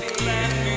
Yes.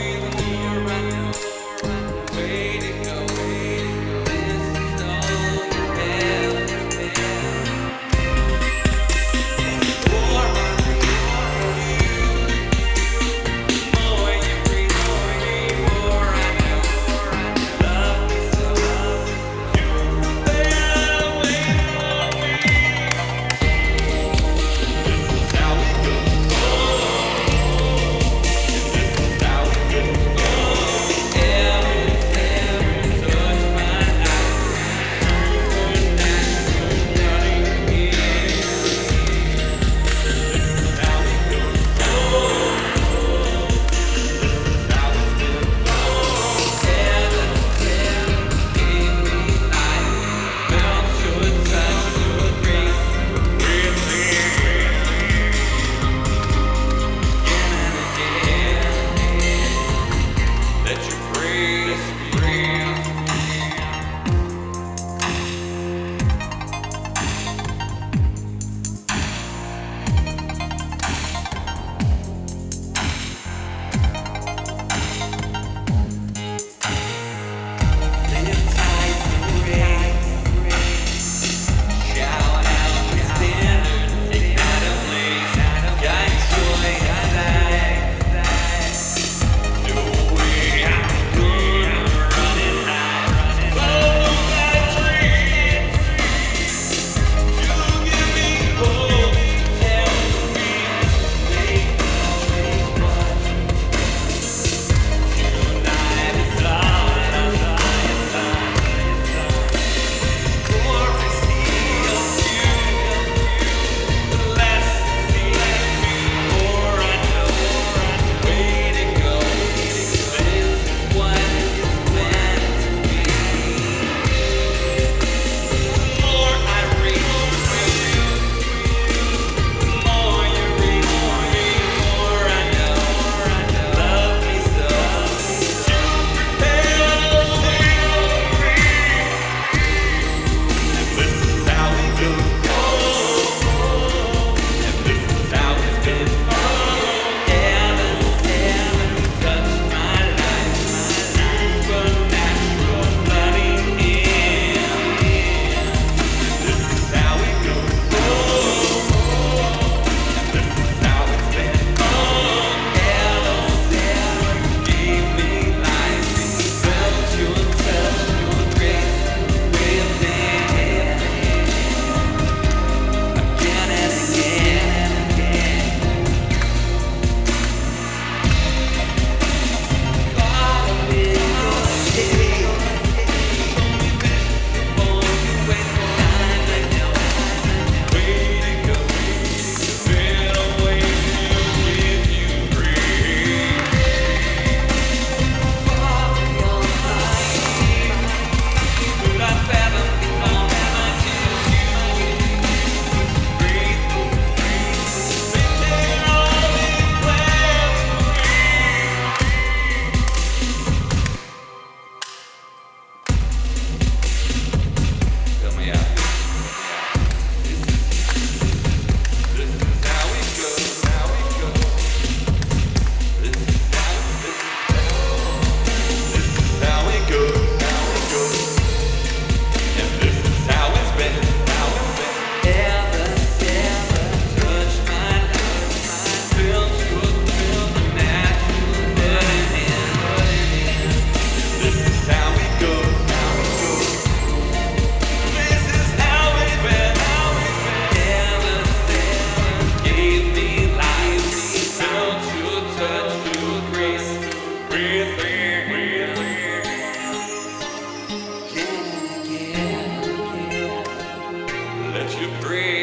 To breathe.